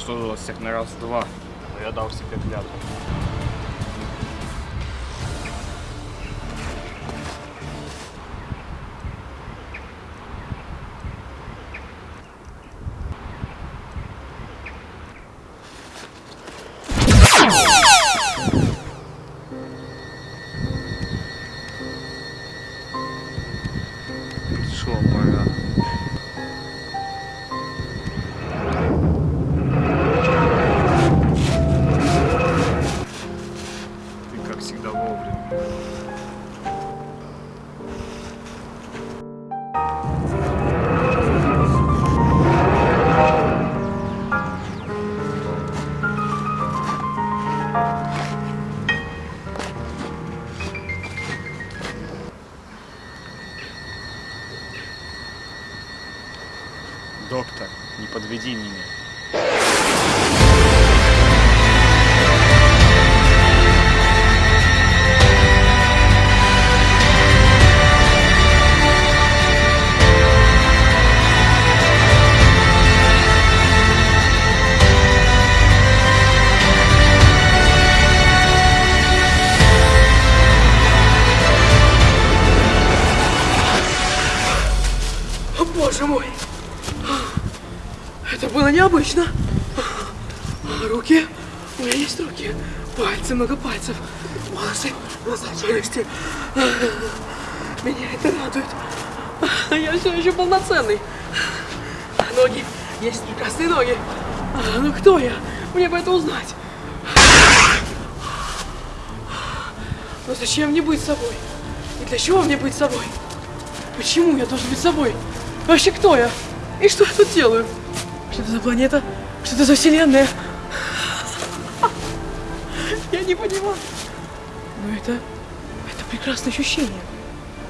сложилось всех на раз-два, но я дал себе клятву. Шо, пора. Доктор, не подведи меня. Боже мой! Это было необычно. Руки. У меня есть руки. Пальцы, много пальцев. Волосы, глаза, челюсти. Меня это радует. Я все еще полноценный. Ноги. Есть прекрасные ноги. Ну кто я? Мне бы это узнать. Но зачем мне быть собой? И для чего мне быть собой? Почему я должен быть собой? Вообще кто я? И что я тут делаю? Что это за планета? Что это за вселенная? Я не понимаю. Но это... Это прекрасное ощущение.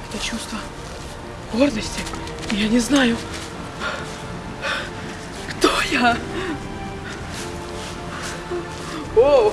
Это чувство гордости. Я не знаю, кто я. О,